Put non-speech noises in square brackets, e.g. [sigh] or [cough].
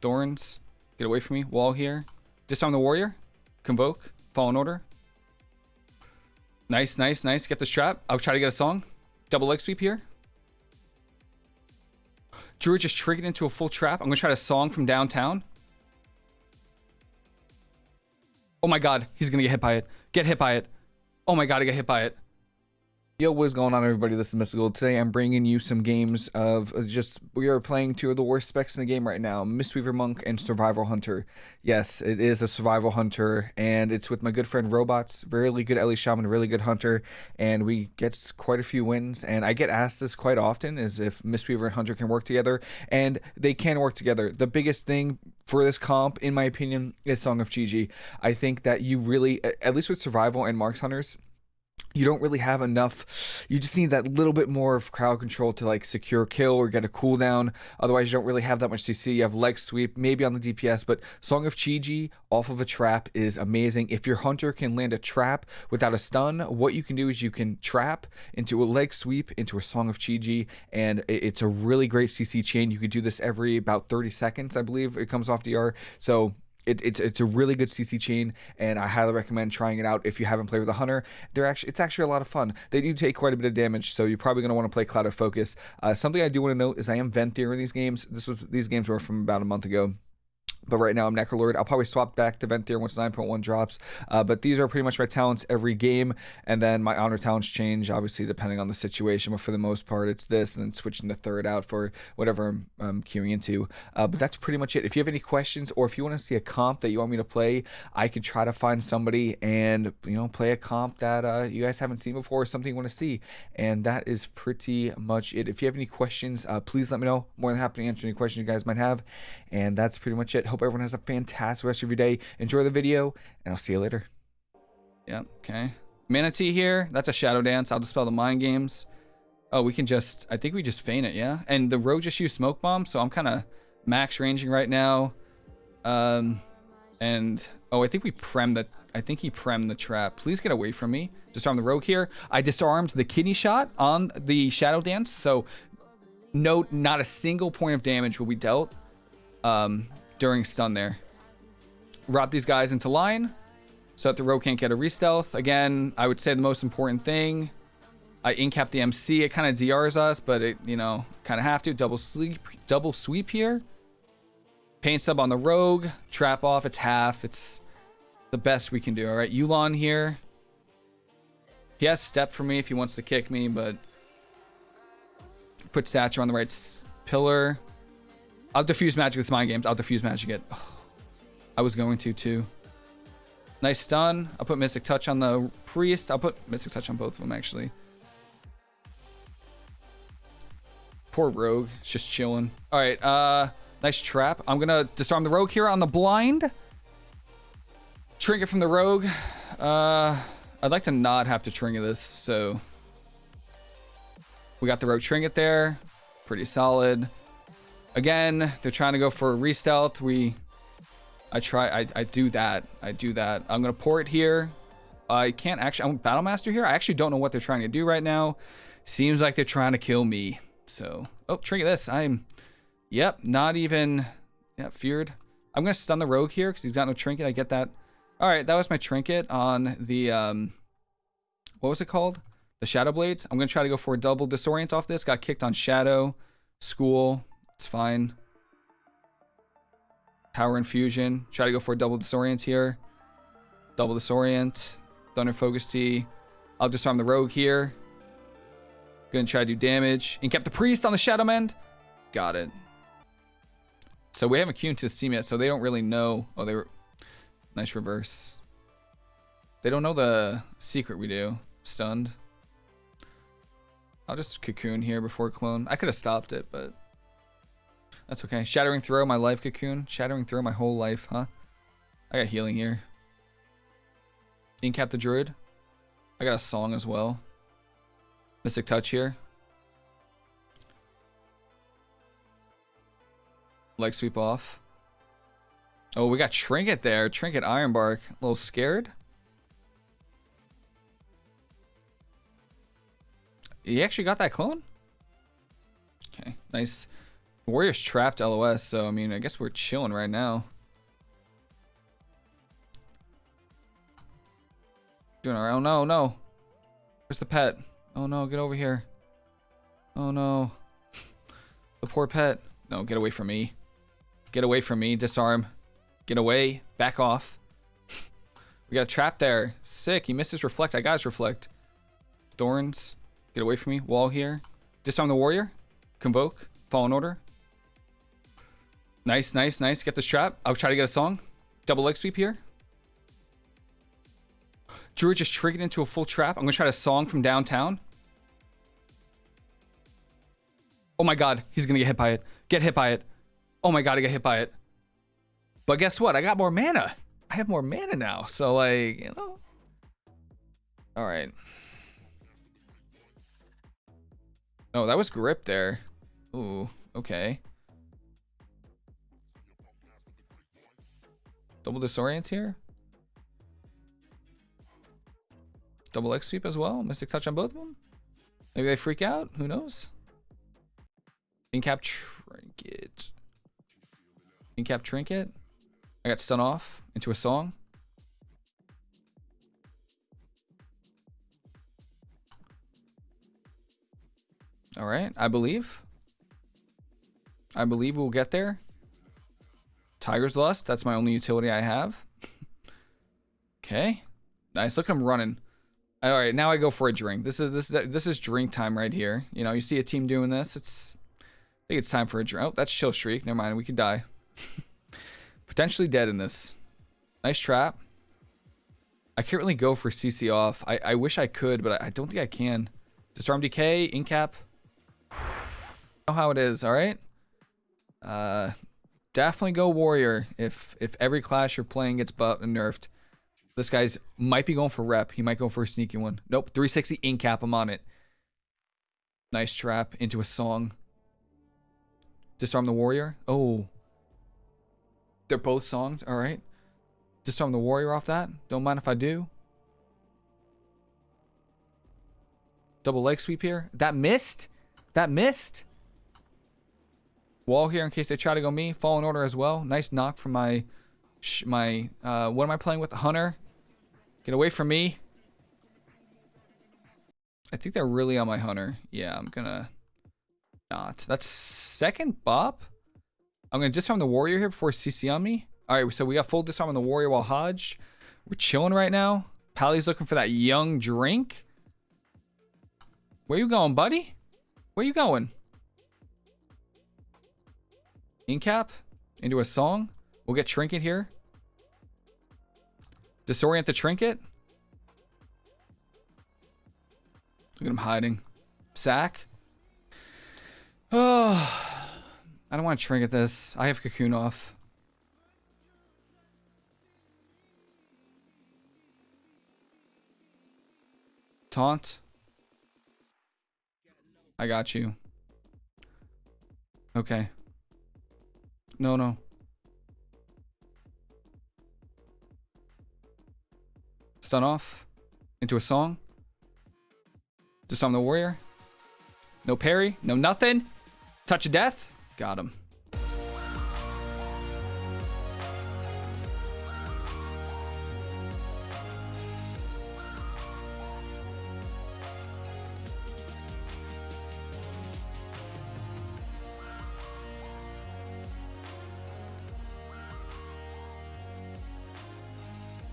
Thorns. Get away from me. Wall here. Disarm the warrior. Convoke. Fallen order. Nice, nice, nice. Get this trap. I'll try to get a song. Double leg sweep here. Druid just triggered into a full trap. I'm going to try to song from downtown. Oh my god, he's going to get hit by it. Get hit by it. Oh my god, I get hit by it. Yo, what is going on everybody? This is Mystical. Today I'm bringing you some games of uh, just, we are playing two of the worst specs in the game right now, Mistweaver Monk and Survival Hunter. Yes, it is a Survival Hunter, and it's with my good friend Robots, really good Ele Shaman, really good Hunter, and we get quite a few wins, and I get asked this quite often, is if Mistweaver and Hunter can work together, and they can work together. The biggest thing for this comp, in my opinion, is Song of Chi-Ji. I think that you really, at least with Survival and Marks Hunters, you don't really have enough. You just need that little bit more of crowd control to like secure kill or get a cooldown. Otherwise, you don't really have that much CC. You have leg sweep, maybe on the DPS, but Song of Chi-Ji off of a trap is amazing. If your hunter can land a trap without a stun, what you can do is you can trap into a leg sweep into a Song of Chi-Ji, and it's a really great CC chain. You could do this every about 30 seconds, I believe it comes off DR. So it, it's it's a really good CC chain, and I highly recommend trying it out if you haven't played with a hunter. They're actually it's actually a lot of fun. They do take quite a bit of damage, so you're probably going to want to play Cloud of Focus. Uh, something I do want to note is I am Venthyr in these games. This was these games were from about a month ago. But right now I'm Necrolord. I'll probably swap back to Venthyr once 9.1 drops. Uh, but these are pretty much my talents every game. And then my honor talents change, obviously, depending on the situation. But for the most part, it's this and then switching the third out for whatever I'm um, queuing into. Uh, but that's pretty much it. If you have any questions or if you want to see a comp that you want me to play, I can try to find somebody and, you know, play a comp that uh, you guys haven't seen before or something you want to see. And that is pretty much it. If you have any questions, uh, please let me know. More than happy to answer any questions you guys might have. And that's pretty much it. Hope everyone has a fantastic rest of your day. Enjoy the video, and I'll see you later. Yep, okay. Mana Tea here. That's a Shadow Dance. I'll dispel the Mind Games. Oh, we can just... I think we just feign it, yeah? And the Rogue just used Smoke Bomb, so I'm kind of max ranging right now. Um, and... Oh, I think we prem the... I think he prem the trap. Please get away from me. Disarm the Rogue here. I disarmed the kidney shot on the Shadow Dance, so... Note, not a single point of damage will be dealt. Um, during stun there. Route these guys into line so that the rogue can't get a re-stealth. Again, I would say the most important thing, I incap the MC. It kind of DRs us, but it, you know, kind of have to. Double sweep, double sweep here. Pain sub on the rogue. Trap off. It's half. It's the best we can do. All right, Yu'lon here. He has step for me if he wants to kick me, but put stature on the right pillar. I'll diffuse magic this mind games. I'll diffuse magic it. Oh, [sighs] I was going to too. Nice stun. I'll put Mystic Touch on the Priest. I'll put Mystic Touch on both of them actually. Poor Rogue. It's just chilling. Alright, uh nice trap. I'm gonna disarm the Rogue here on the blind. Trinket from the Rogue. Uh I'd like to not have to trinket this, so we got the Rogue Trinket there. Pretty solid. Again, they're trying to go for a re-stealth. We, I try, I, I do that. I do that. I'm going to pour it here. I can't actually, I'm Battle Master here. I actually don't know what they're trying to do right now. Seems like they're trying to kill me. So, oh, trigger this. I'm, yep, not even, yeah, feared. I'm going to stun the rogue here because he's got no trinket. I get that. All right, that was my trinket on the, um, what was it called? The Shadow Blades. I'm going to try to go for a double disorient off this. Got kicked on Shadow, School, it's fine. Power Infusion. Try to go for a double disorient here. Double disorient. Thunder Focus Tea. I'll disarm the rogue here. Gonna try to do damage. And kept the priest on the Shadow Mend. Got it. So we haven't queued to Steam yet, so they don't really know. Oh, they were nice reverse. They don't know the secret we do. Stunned. I'll just cocoon here before clone. I could have stopped it, but that's okay. Shattering Throw, my life cocoon. Shattering Throw, my whole life, huh? I got healing here. Incap the Druid. I got a song as well. Mystic Touch here. Leg sweep off. Oh, we got Trinket there. Trinket Ironbark. A little scared. He actually got that clone? Okay, nice. Warriors trapped LOS, so I mean, I guess we're chilling right now. Doing alright. Oh no, no. Where's the pet? Oh no, get over here. Oh no. [laughs] The poor pet. No, get away from me. Get away from me. Disarm. Get away. Back off. [laughs] we got a trap there. Sick. He missed his reflect. I got his reflect. Thorns. Get away from me. Wall here. Disarm the warrior. Convoke. Fallen order. Nice, nice, nice. Get the trap. I'll try to get a song. Double leg sweep here. Druid just triggered into a full trap. I'm going to try to song from downtown. Oh my god, he's going to get hit by it. Get hit by it. Oh my god, I get hit by it. But guess what? I got more mana. I have more mana now. So, like, you know. All right. Oh, that was grip there. Ooh, okay. Double disorient here. Double X sweep as well. Mystic touch on both of them. Maybe they freak out. Who knows? Incap trinket. Incap trinket. I got stun off into a song. All right, I believe. I believe we'll get there. Tiger's Lust, that's my only utility I have. [laughs] okay. Nice, look at him running. All right, now I go for a drink. This is this is this is drink time right here. You know, you see a team doing this, it's I think it's time for a drink. Oh, that's chill streak. Never mind, we could die. [laughs] Potentially dead in this. Nice trap. I can't really go for CC off. I, I wish I could, but I, I don't think I can. Disarm DK, Incap. [sighs] know how it is, alright? Uh, definitely go Warrior if if every clash you're playing gets buffed and nerfed. This guy's might be going for rep. He might go for a sneaky one. Nope, 360 Incap. I'm on it. Nice trap into a song. Disarm the warrior. Oh. They're both songs. All right. Disarm the warrior off that. Don't mind if I do. Double leg sweep here. That missed. That missed. Wall here in case they try to go me. Fallen order as well. Nice knock from my my uh, what am I playing with? The hunter. Get away from me. I think they're really on my hunter. Yeah, I'm gonna not. That's second bop. I'm gonna disarm the warrior here before CC on me. All right, so we got full disarm on the warrior while Hodge. We're chilling right now. Pally's looking for that young drink. Where you going, buddy? Where you going? Incap into a song. We'll get Trinket here. Disorient the trinket. Look at him hiding. Sack. Oh, I don't want to trinket this. I have cocoon off. Taunt. I got you. Okay. No, no. Stun off. Into a song. Disarm the warrior. No parry. No nothing. Touch of death. Got him.